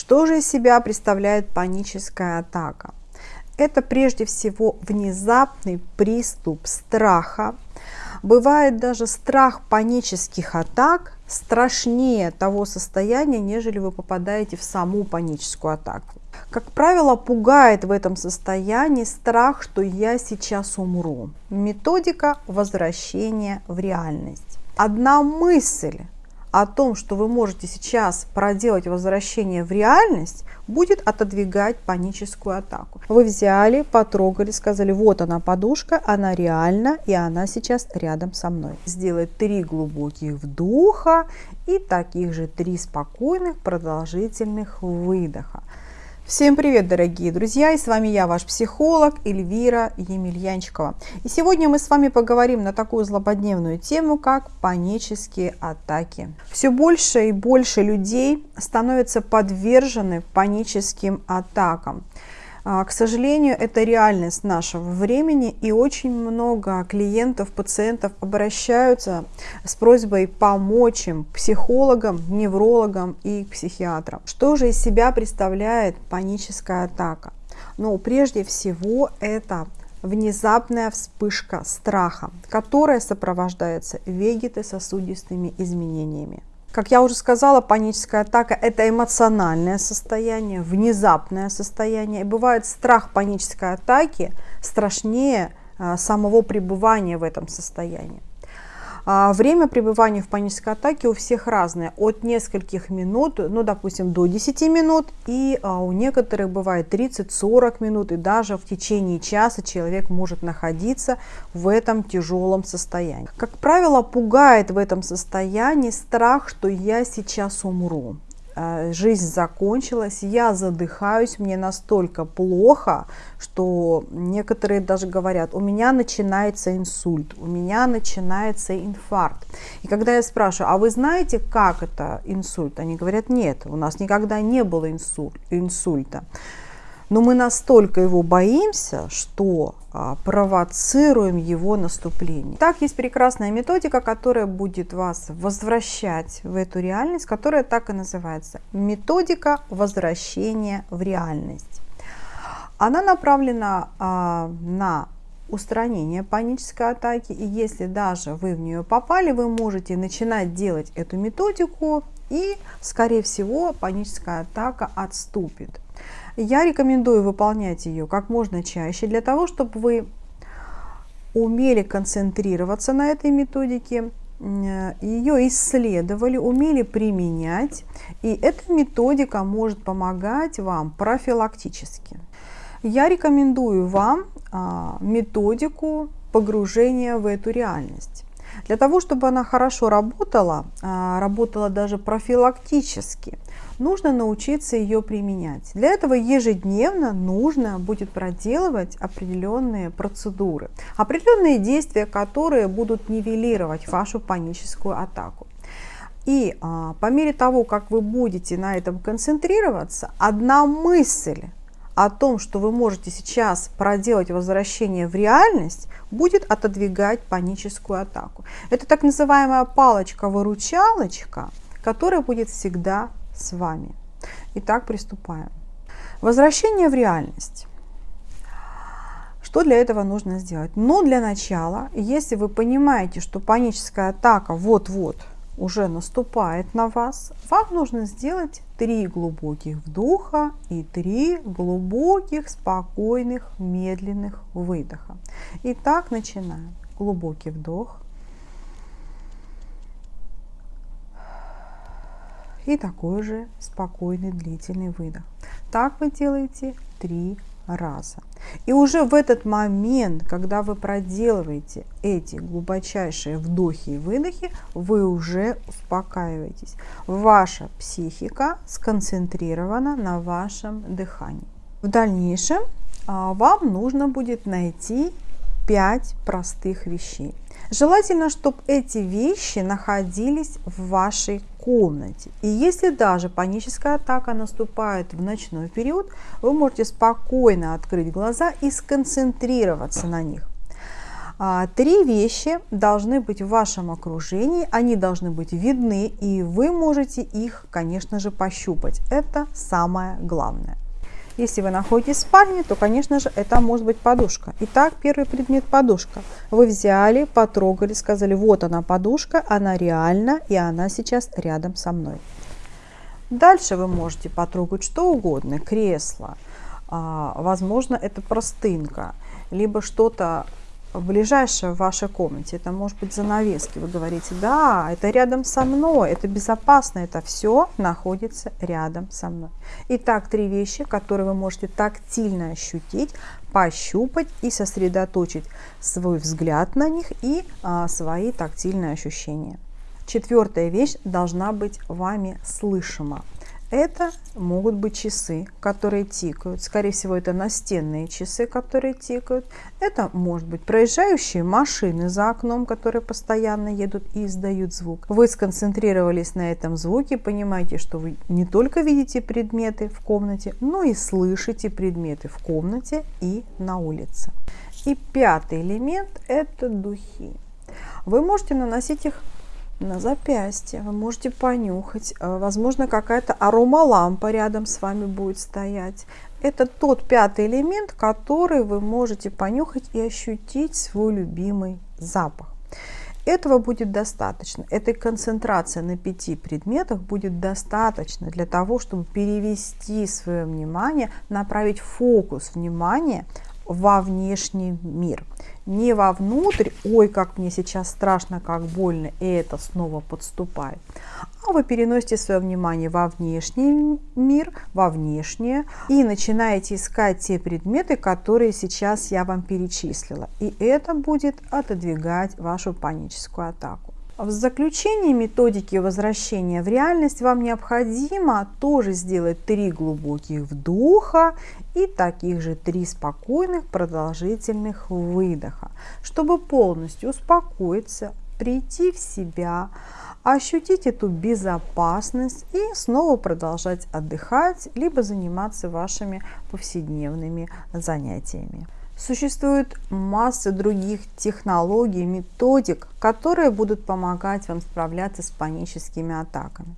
Что же из себя представляет паническая атака? Это прежде всего внезапный приступ страха. Бывает даже страх панических атак страшнее того состояния, нежели вы попадаете в саму паническую атаку. Как правило, пугает в этом состоянии страх, что я сейчас умру. Методика возвращения в реальность. Одна мысль о том, что вы можете сейчас проделать возвращение в реальность, будет отодвигать паническую атаку. Вы взяли, потрогали, сказали, вот она подушка, она реальна, и она сейчас рядом со мной. Сделать три глубоких вдоха и таких же три спокойных продолжительных выдоха. Всем привет, дорогие друзья! И с вами я, ваш психолог Эльвира Емельянчикова. И сегодня мы с вами поговорим на такую злободневную тему, как панические атаки. Все больше и больше людей становятся подвержены паническим атакам. А, к сожалению, это реальность нашего времени, и очень много клиентов, пациентов обращаются с просьбой помочь им психологам, неврологам и психиатрам. Что же из себя представляет паническая атака? Ну, прежде всего, это внезапная вспышка страха, которая сопровождается вегетососудистыми изменениями. Как я уже сказала, паническая атака – это эмоциональное состояние, внезапное состояние. И бывает страх панической атаки страшнее а, самого пребывания в этом состоянии. А, время пребывания в панической атаке у всех разное, от нескольких минут, ну, допустим, до 10 минут, и а, у некоторых бывает 30-40 минут, и даже в течение часа человек может находиться в этом тяжелом состоянии. Как правило, пугает в этом состоянии страх, что я сейчас умру. Э, жизнь закончилась, я задыхаюсь, мне настолько плохо, что некоторые даже говорят, у меня начинается инсульт, у меня начинается инфаркт. И когда я спрашиваю, а вы знаете, как это инсульт? Они говорят, нет, у нас никогда не было инсульта но мы настолько его боимся, что а, провоцируем его наступление. Так есть прекрасная методика, которая будет вас возвращать в эту реальность, которая так и называется. Методика возвращения в реальность. Она направлена а, на устранение панической атаки. И если даже вы в нее попали, вы можете начинать делать эту методику, и, скорее всего, паническая атака отступит. Я рекомендую выполнять ее как можно чаще, для того, чтобы вы умели концентрироваться на этой методике, ее исследовали, умели применять, и эта методика может помогать вам профилактически. Я рекомендую вам а, методику погружения в эту реальность. Для того, чтобы она хорошо работала, а, работала даже профилактически, нужно научиться ее применять. Для этого ежедневно нужно будет проделывать определенные процедуры, определенные действия, которые будут нивелировать вашу паническую атаку. И а, по мере того, как вы будете на этом концентрироваться, одна мысль о том, что вы можете сейчас проделать возвращение в реальность, будет отодвигать паническую атаку. Это так называемая палочка-выручалочка, которая будет всегда с вами. Итак, приступаем. Возвращение в реальность. Что для этого нужно сделать? Ну, для начала, если вы понимаете, что паническая атака вот-вот уже наступает на вас, вам нужно сделать три глубоких вдоха и три глубоких, спокойных, медленных выдоха. Итак, начинаем. Глубокий вдох. И такой же спокойный длительный выдох. Так вы делаете три раза. И уже в этот момент, когда вы проделываете эти глубочайшие вдохи и выдохи, вы уже успокаиваетесь. Ваша психика сконцентрирована на вашем дыхании. В дальнейшем а, вам нужно будет найти 5 простых вещей. Желательно, чтобы эти вещи находились в вашей комнате. И если даже паническая атака наступает в ночной период, вы можете спокойно открыть глаза и сконцентрироваться на них. А, три вещи должны быть в вашем окружении, они должны быть видны, и вы можете их, конечно же, пощупать. Это самое главное. Если вы находитесь в спальне, то, конечно же, это может быть подушка. Итак, первый предмет – подушка. Вы взяли, потрогали, сказали, вот она подушка, она реальна, и она сейчас рядом со мной. Дальше вы можете потрогать что угодно, кресло, а, возможно, это простынка, либо что-то ближайшее в вашей комнате. Это может быть занавески. Вы говорите, да, это рядом со мной, это безопасно, это все находится рядом со мной. Итак, три вещи, которые вы можете тактильно ощутить, пощупать и сосредоточить свой взгляд на них и а, свои тактильные ощущения. Четвертая вещь должна быть вами слышима. Это могут быть часы, которые тикают. Скорее всего, это настенные часы, которые тикают. Это может быть проезжающие машины за окном, которые постоянно едут и издают звук. Вы сконцентрировались на этом звуке, понимаете, что вы не только видите предметы в комнате, но и слышите предметы в комнате и на улице. И пятый элемент – это духи. Вы можете наносить их на запястье. Вы можете понюхать. Э, возможно, какая-то аромалампа рядом с вами будет стоять. Это тот пятый элемент, который вы можете понюхать и ощутить свой любимый запах. Этого будет достаточно. Этой концентрации на пяти предметах будет достаточно для того, чтобы перевести свое внимание, направить фокус внимания во внешний мир. Не вовнутрь, ой, как мне сейчас страшно, как больно, и это снова подступает. А вы переносите свое внимание во внешний мир, во внешнее, и начинаете искать те предметы, которые сейчас я вам перечислила. И это будет отодвигать вашу паническую атаку. В заключении методики возвращения в реальность вам необходимо тоже сделать три глубоких вдоха и таких же три спокойных продолжительных выдоха, чтобы полностью успокоиться, прийти в себя, ощутить эту безопасность и снова продолжать отдыхать, либо заниматься вашими повседневными занятиями. Существует масса других технологий, методик, которые будут помогать вам справляться с паническими атаками.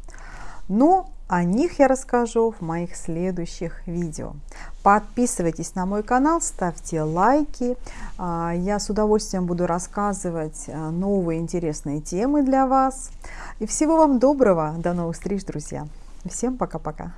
Но о них я расскажу в моих следующих видео. Подписывайтесь на мой канал, ставьте лайки. А, я с удовольствием буду рассказывать а, новые интересные темы для вас. И всего вам доброго. До новых встреч, друзья. Всем пока-пока.